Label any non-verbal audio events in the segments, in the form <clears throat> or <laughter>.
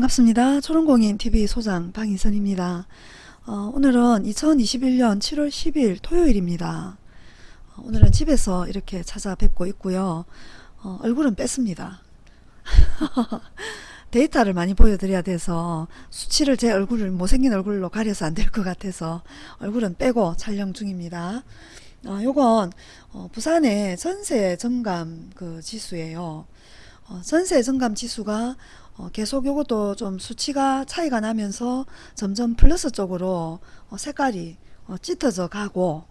반갑습니다. 초롱공인TV 소장 방희선입니다. 어, 오늘은 2021년 7월 10일 토요일입니다. 어, 오늘은 집에서 이렇게 찾아뵙고 있고요. 어, 얼굴은 뺐습니다. <laughs> 데이터를 많이 보여드려야 돼서 수치를 제 얼굴을 못생긴 얼굴로 가려서 안 될 것 같아서 얼굴은 빼고 촬영 중입니다. 어, 요건 어, 부산의 전세 정감 그 지수예요. 어, 전세 정감 지수가 어, 계속 요것도 좀 수치가 차이가 나면서 점점 플러스 쪽으로 어, 색깔이 어, 짙어져 가고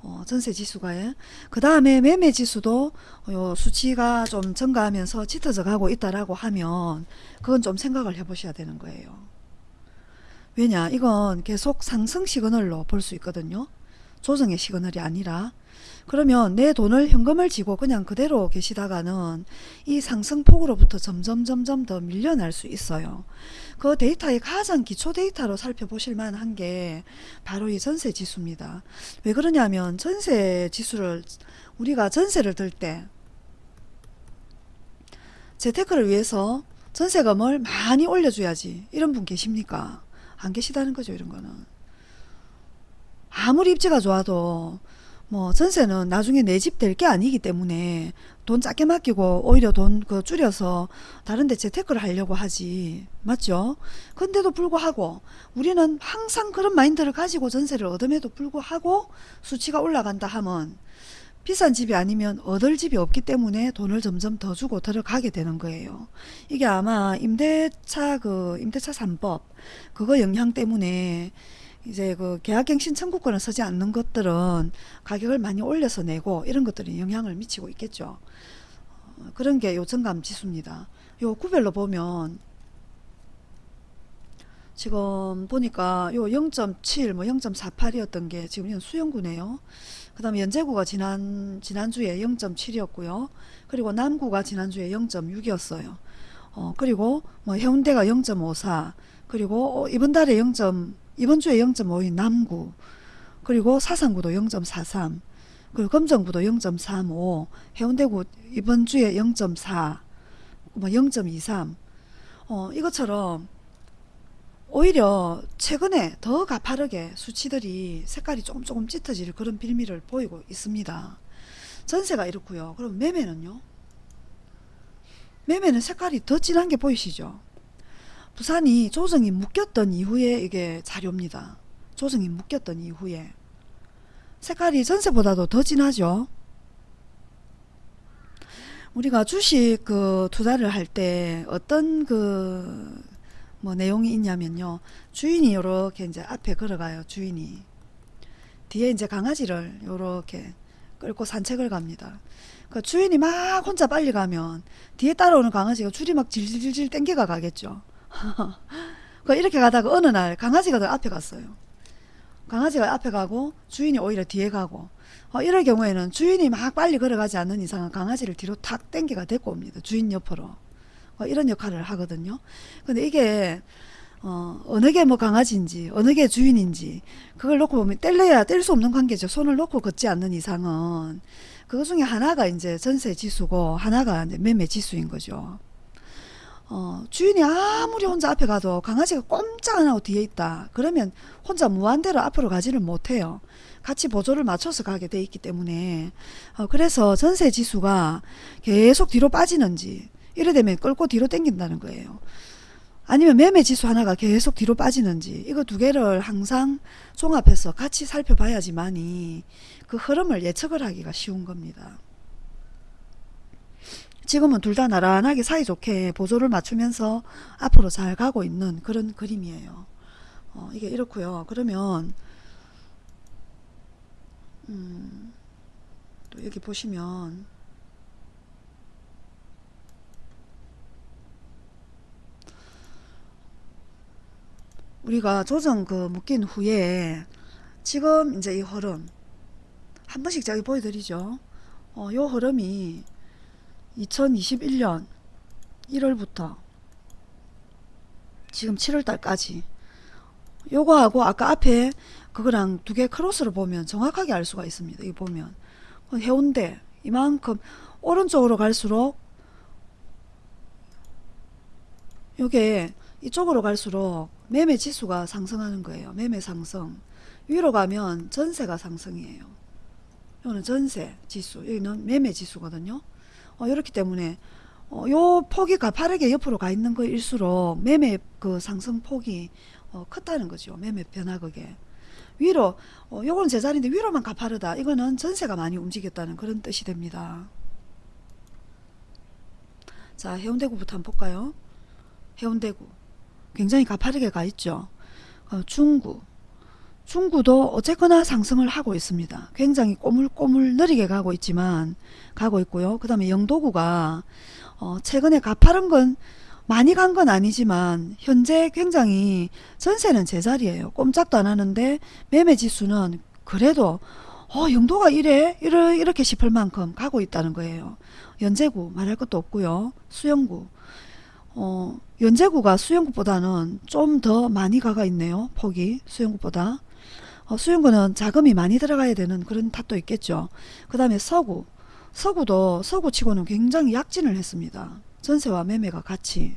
어, 전세 지수가 예. 그 다음에 매매 지수도 요 수치가 좀 증가하면서 짙어져 가고 있다라고 하면 그건 좀 생각을 해 보셔야 되는 거예요. 왜냐 이건 계속 상승 시그널로 볼 수 있거든요. 조정의 시그널이 아니라 그러면 내 돈을 현금을 쥐고 그냥 그대로 계시다가는 이 상승폭으로부터 점점 점점 더 밀려날 수 있어요. 그 데이터의 가장 기초 데이터로 살펴보실 만한 게 바로 이 전세 지수입니다. 왜 그러냐면 전세 지수를 우리가 전세를 들 때 재테크를 위해서 전세금을 많이 올려줘야지 이런 분 계십니까? 안 계시다는 거죠 이런 거는. 아무리 입지가 좋아도 뭐 전세는 나중에 내 집 될 게 아니기 때문에 돈 작게 맡기고 오히려 돈 그 줄여서 다른 데 재테크를 하려고 하지 맞죠? 근데도 불구하고 우리는 항상 그런 마인드를 가지고 전세를 얻음에도 불구하고 수치가 올라간다 하면 비싼 집이 아니면 얻을 집이 없기 때문에 돈을 점점 더 주고 들어가게 되는 거예요. 이게 아마 임대차 그 임대차 3법 그거 영향 때문에 이제 그 계약갱 신 청구권을 서지 않는 것들은 가격을 많이 올려서 내고 이런 것들이 영향을 미치고 있겠죠. 어, 그런 게 요청감 지수입니다. 요 구별로 보면 지금 보니까 요 0.7, 뭐 0.48이었던 게 지금 이건 수영구네요. 그 다음에 연제구가 지난, 지난주에 0.7이었고요. 그리고 남구가 지난주에 0.6이었어요. 어, 그리고 뭐 해운대가 0.54, 그리고 이번 달에 0. 이번 주에 0.5인 남구 그리고 사상구도 0.43 그리고 검정구도 0.35 해운대구 이번 주에 0.4 뭐 0.23 어, 이것처럼 오히려 최근에 더 가파르게 수치들이 색깔이 조금 조금 짙어질 그런 빌미를 보이고 있습니다. 전세가 이렇고요. 그럼 매매는요? 매매는 색깔이 더 진한 게 보이시죠? 부산이 조정이 묶였던 이후에 이게 자료입니다. 조정이 묶였던 이후에 색깔이 전세보다도 더 진하죠. 우리가 주식 그 투자를 할 때 어떤 그 뭐 내용이 있냐면요. 주인이 요렇게 이제 앞에 걸어가요. 주인이. 뒤에 이제 강아지를 요렇게 끌고 산책을 갑니다. 그 주인이 막 혼자 빨리 가면 뒤에 따라오는 강아지가 줄이 막 질질질 땡겨가 가겠죠. <laughs> 그 이렇게 가다가 어느 날 강아지가 더 앞에 갔어요. 강아지가 앞에 가고 주인이 오히려 뒤에 가고 어, 이럴 경우에는 주인이 막 빨리 걸어가지 않는 이상은 강아지를 뒤로 탁 땡겨가 데리고 옵니다. 주인 옆으로. 어, 이런 역할을 하거든요. 근데 이게 어, 어느 게 뭐 강아지인지 어느 게 주인인지 그걸 놓고 보면 뗄래야 뗄 수 없는 관계죠. 손을 놓고 걷지 않는 이상은 그것 중에 하나가 이제 전세 지수고 하나가 이제 매매 지수인 거죠. 어, 주인이 아무리 혼자 앞에 가도 강아지가 꼼짝 안 하고 뒤에 있다. 그러면 혼자 무한대로 앞으로 가지를 못해요. 같이 보조를 맞춰서 가게 돼 있기 때문에 어, 그래서 전세 지수가 계속 뒤로 빠지는지 이래 되면 끌고 뒤로 당긴다는 거예요. 아니면 매매 지수 하나가 계속 뒤로 빠지는지 이거 두 개를 항상 종합해서 같이 살펴봐야지만이 그 흐름을 예측을 하기가 쉬운 겁니다. 지금은 둘 다 나란하게 사이좋게 보조를 맞추면서 앞으로 잘 가고 있는 그런 그림이에요. 어, 이게 이렇고요. 그러면 음, 또 여기 보시면 우리가 조정 그 묶인 후에 지금 이제 이 흐름 한 번씩 저기 보여드리죠. 어, 요 흐름이 2021년 1월부터 지금 7월달까지 요거하고 아까 앞에 그거랑 두 개 크로스를 보면 정확하게 알 수가 있습니다. 이 보면 해운대 이만큼 오른쪽으로 갈수록 요게 이쪽으로 갈수록 매매 지수가 상승하는 거예요. 매매 상승. 위로 가면 전세가 상승이에요. 이거는 전세 지수, 여기는 매매 지수거든요. 어, 이렇기 때문에 어, 요 폭이 가파르게 옆으로 가 있는 거일수록 매매 그 상승 폭이 어, 컸다는 거죠. 매매 변화극에. 위로, 어, 요거는 제자리인데 위로만 가파르다. 이거는 전세가 많이 움직였다는 그런 뜻이 됩니다. 자, 해운대구부터 한번 볼까요? 해운대구. 굉장히 가파르게 가 있죠. 어, 중구. 중구도 어쨌거나 상승을 하고 있습니다. 굉장히 꼬물꼬물 느리게 가고 있지만 가고 있고요. 그 다음에 영도구가 어, 최근에 가파른 건 많이 간 건 아니지만 현재 굉장히 전세는 제자리예요. 꼼짝도 안 하는데 매매 지수는 그래도 어, 영도가 이래? 이래? 이렇게 싶을 만큼 가고 있다는 거예요. 연제구 말할 것도 없고요. 수영구 어, 연제구가 수영구보다는 좀 더 많이 가가 있네요. 폭이 수영구보다 어, 수영구는 자금이 많이 들어가야 되는 그런 탓도 있겠죠. 그 다음에 서구 서구도 서구치고는 굉장히 약진을 했습니다. 전세와 매매가 같이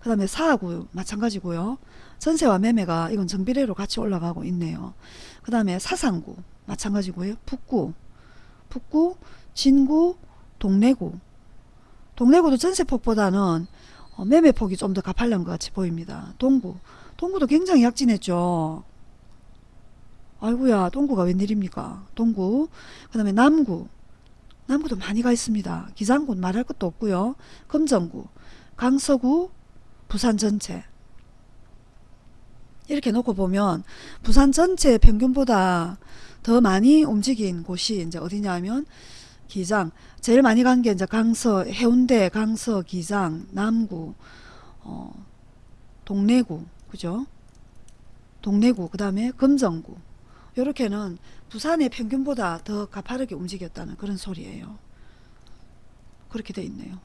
그 다음에 사하구 마찬가지고요. 전세와 매매가 이건 정비례로 같이 올라가고 있네요. 그 다음에 사상구 마찬가지고요. 북구 북구 진구 동래구 동래구도 전세폭보다는 어, 매매폭이 좀 더 가팔른 것 같이 보입니다. 동구 동구도 굉장히 약진했죠. 아이고야 동구가 웬일입니까? 동구. 그 다음에 남구. 남구도 많이 가 있습니다. 기장군 말할 것도 없고요. 금정구 강서구 부산 전체. 이렇게 놓고 보면 부산 전체 평균보다 더 많이 움직인 곳이 이제 어디냐면 기장. 제일 많이 간 게 이제 강서 해운대 강서 기장 남구 어, 동래구. 그죠? 동래구. 그 다음에 금정구 요렇게는 부산의 평균보다 더 가파르게 움직였다는 그런 소리예요. 그렇게 돼 있네요.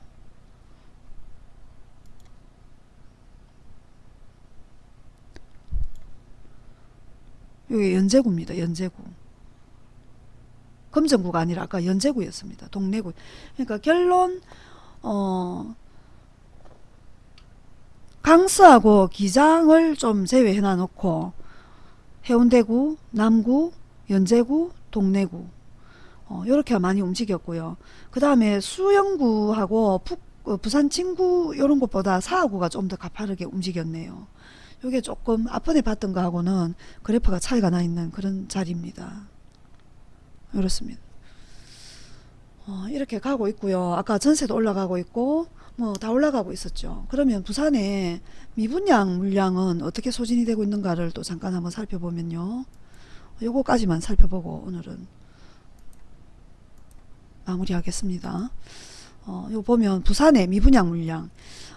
여기 연제구입니다. 연제구. 금정구가 아니라 아까 연제구였습니다. 동래구. 그러니까 결론 어 강서하고 기장을 좀 제외해 놔 놓고 해운대구, 남구, 연제구, 동래구 어, 이렇게 많이 움직였고요. 그 다음에 수영구하고 북, 어, 부산 친구 이런 것보다 사하구가 좀 더 가파르게 움직였네요. 이게 조금 앞번에 봤던 거하고는 그래프가 차이가 나 있는 그런 자리입니다. 이렇습니다. 어, 이렇게 가고 있고요. 아까 전세도 올라가고 있고 뭐 다 올라가고 있었죠. 그러면 부산의 미분양 물량은 어떻게 소진이 되고 있는가를 또 잠깐 한번 살펴보면요. 요거까지만 살펴보고 오늘은 마무리하겠습니다. 어, 요 보면 부산의 미분양 물량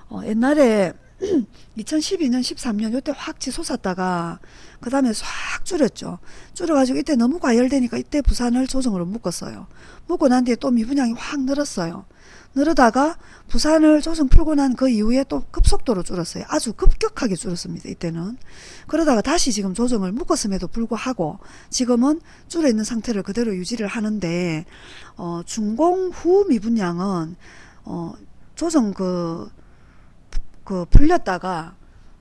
어, 옛날에 <clears throat> 2012년 13년 요때 확 치솟았다가 그 다음에 싹 줄였죠 줄여가지고 이때 너무 과열되니까 이때 부산을 조정으로 묶었어요 묶고 난 뒤에 또 미분양이 확 늘었어요 늘어다가 부산을 조정 풀고 난 그 이후에 또 급속도로 줄었어요. 아주 급격하게 줄었습니다 이때는. 그러다가 다시 지금 조정을 묶었음에도 불구하고 지금은 줄어 있는 상태를 그대로 유지를 하는데 어, 준공 후 미분양은 어, 조정 그 그 풀렸다가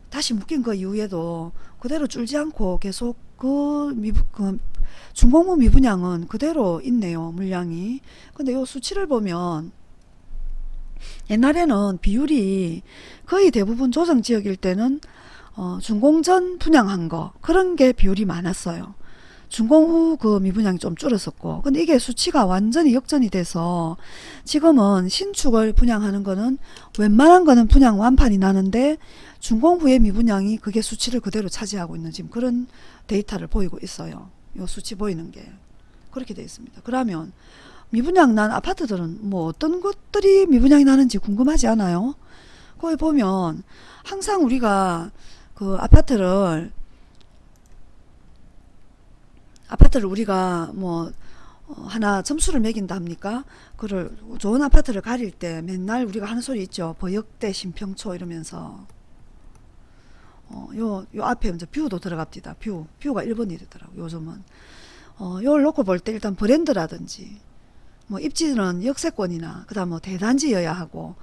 다시 묶인 그 이후에도 그대로 줄지 않고 계속 그, 미부, 그 중공무 미분양은 그대로 있네요 물량이. 근데 요 수치를 보면 옛날에는 비율이 거의 대부분 조정지역일 때는 어, 준공전 분양한 거 그런 게 비율이 많았어요. 준공 후 그 미분양이 좀 줄었었고 근데 이게 수치가 완전히 역전이 돼서 지금은 신축을 분양하는 거는 웬만한 거는 분양 완판이 나는데 준공 후에 미분양이 그게 수치를 그대로 차지하고 있는 지금 그런 데이터를 보이고 있어요. 요 수치 보이는 게. 그렇게 되어 있습니다. 그러면 미분양 난 아파트들은 뭐 어떤 것들이 미분양이 나는지 궁금하지 않아요 거기 보면 항상 우리가 그 아파트를 아파트를 우리가 뭐 어, 하나 점수를 매긴다 합니까? 그를 좋은 아파트를 가릴 때 맨날 우리가 하는 소리 있죠. 브역대신평초 이러면서 어, 요, 요 앞에 이제 view도 들어갑니다. view. view가 1번이 되더라고 요즘은. 어, 요걸 놓고 볼 때 일단 브랜드라든지 뭐 입지는 역세권이나 그다음 뭐 대단지여야 하고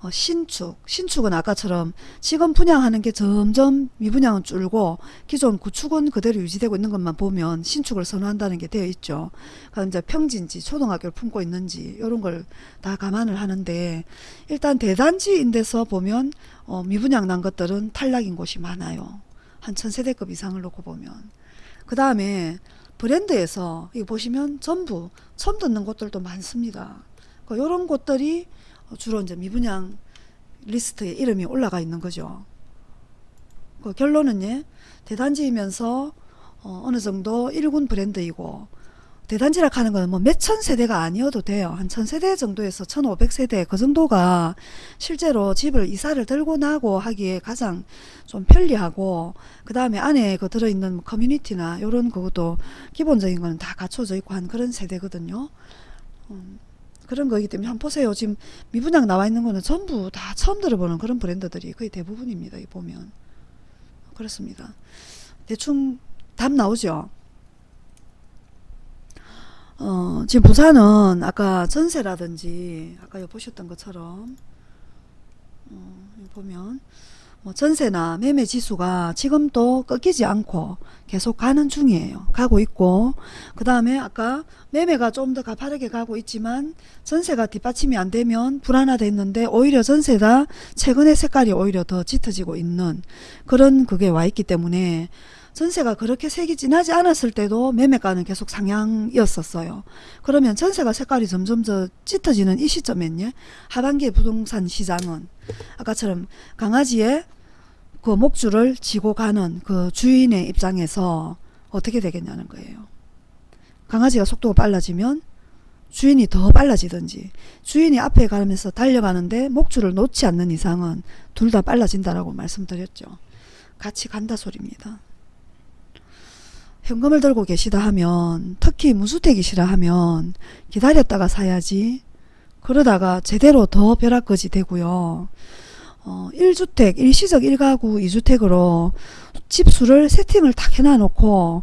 어, 신축, 신축은 아까처럼 지금 분양하는 게 점점 미분양은 줄고 기존 구축은 그대로 유지되고 있는 것만 보면 신축을 선호한다는 게 되어 있죠. 그럼 이제 평지인지 초등학교를 품고 있는지 이런 걸 다 감안을 하는데 일단 대단지인 데서 보면 어, 미분양 난 것들은 탈락인 곳이 많아요. 한 천세대급 이상을 놓고 보면. 그 다음에 브랜드에서 이거 보시면 전부 처음 듣는 곳들도 많습니다. 이런 곳들이 주로 이제 미분양 리스트에 이름이 올라가 있는 거죠. 그 결론은 예, 대단지이면서 어, 어느 정도 1군 브랜드이고 대단지라 하는 건뭐 몇천 세대가 아니어도 돼요. 한 천 세대 정도에서 천오백 세대 그 정도가 실제로 집을 이사를 들고 나고 하기에 가장 좀 편리하고 그 다음에 안에 그 들어있는 커뮤니티나 이런 그것도 기본적인 거는 다 갖춰져 있고 한 그런 세대거든요. 음, 그런 거기 때문에 한번 보세요. 지금 미분양 나와 있는 거는 전부 다 처음 들어보는 그런 브랜드들이 거의 대부분입니다. 이 보면 그렇습니다. 대충 답 나오죠. 어, 지금 부산은 아까 전세라든지 아까 여 보셨던 것처럼 어, 보면 뭐 전세나 매매 지수가 지금도 꺾이지 않고 계속 가는 중이에요. 가고 있고 그 다음에 아까 매매가 좀 더 가파르게 가고 있지만 전세가 뒷받침이 안 되면 불안하다 했는데 오히려 전세가 최근에 색깔이 오히려 더 짙어지고 있는 그런 그게 와 있기 때문에 전세가 그렇게 색이 진하지 않았을 때도 매매가는 계속 상향이었었어요. 그러면 전세가 색깔이 점점 더 짙어지는 이 시점엔요. 하반기 부동산 시장은 아까처럼 강아지의 그 목줄을 지고 가는 그 주인의 입장에서 어떻게 되겠냐는 거예요. 강아지가 속도가 빨라지면 주인이 더 빨라지든지 주인이 앞에 가면서 달려가는데 목줄을 놓지 않는 이상은 둘 다 빨라진다라고 말씀드렸죠. 같이 간다 소리입니다. 현금을 들고 계시다 하면 특히 무주택이시라 하면 기다렸다가 사야지 그러다가 제대로 더 벼락거지 되고요. 어, 1주택, 일시적 1가구 2주택으로 집수를 세팅을 딱 해놔놓고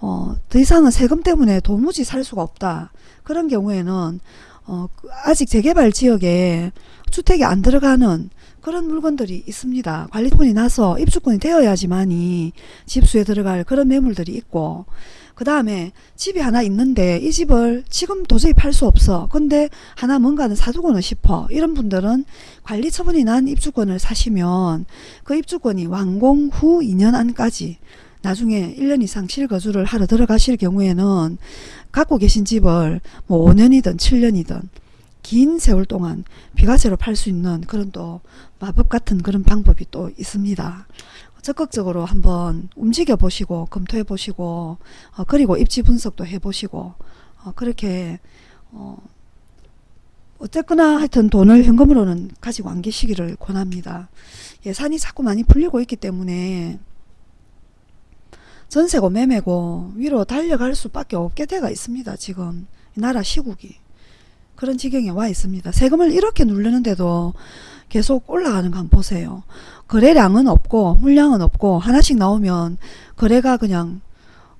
어, 더 이상은 세금 때문에 도무지 살 수가 없다. 그런 경우에는 어, 아직 재개발 지역에 주택이 안 들어가는 그런 물건들이 있습니다. 관리권이 나서 입주권이 되어야지만이 집수에 들어갈 그런 매물들이 있고 그 다음에 집이 하나 있는데 이 집을 지금 도저히 팔 수 없어. 근데 하나 뭔가는 사두고는 싶어. 이런 분들은 관리 처분이 난 입주권을 사시면 그 입주권이 완공 후 2년 안까지 나중에 1년 이상 실거주를 하러 들어가실 경우에는 갖고 계신 집을 뭐 5년이든 7년이든 긴 세월 동안 비과세로 팔 수 있는 그런 또 마법 같은 그런 방법이 또 있습니다. 적극적으로 한번 움직여 보시고 검토해 보시고 어, 그리고 입지 분석도 해 보시고 어, 그렇게 어, 어쨌거나 하여튼 돈을 현금으로는 가지고 안 계시기를 권합니다. 예산이 자꾸 많이 풀리고 있기 때문에 전세고 매매고 위로 달려갈 수밖에 없게 돼가 있습니다. 지금 나라 시국이 그런 지경에 와 있습니다. 세금을 이렇게 누르는데도 계속 올라가는 거 한번 보세요. 거래량은 없고 물량은 없고 하나씩 나오면 거래가 그냥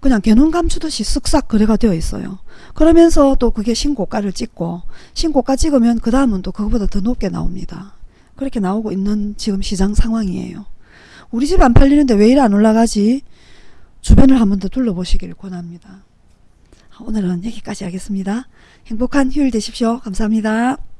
그냥 개눈 감추듯이 쓱싹 거래가 되어 있어요. 그러면서 또 그게 신고가를 찍고 신고가 찍으면 그 다음은 또 그거보다 더 높게 나옵니다. 그렇게 나오고 있는 지금 시장 상황이에요. 우리 집 안 팔리는데 왜 이래 안 올라가지? 주변을 한 번 더 둘러보시길 권합니다. 오늘은 여기까지 하겠습니다. 행복한 휴일 되십시오. 감사합니다.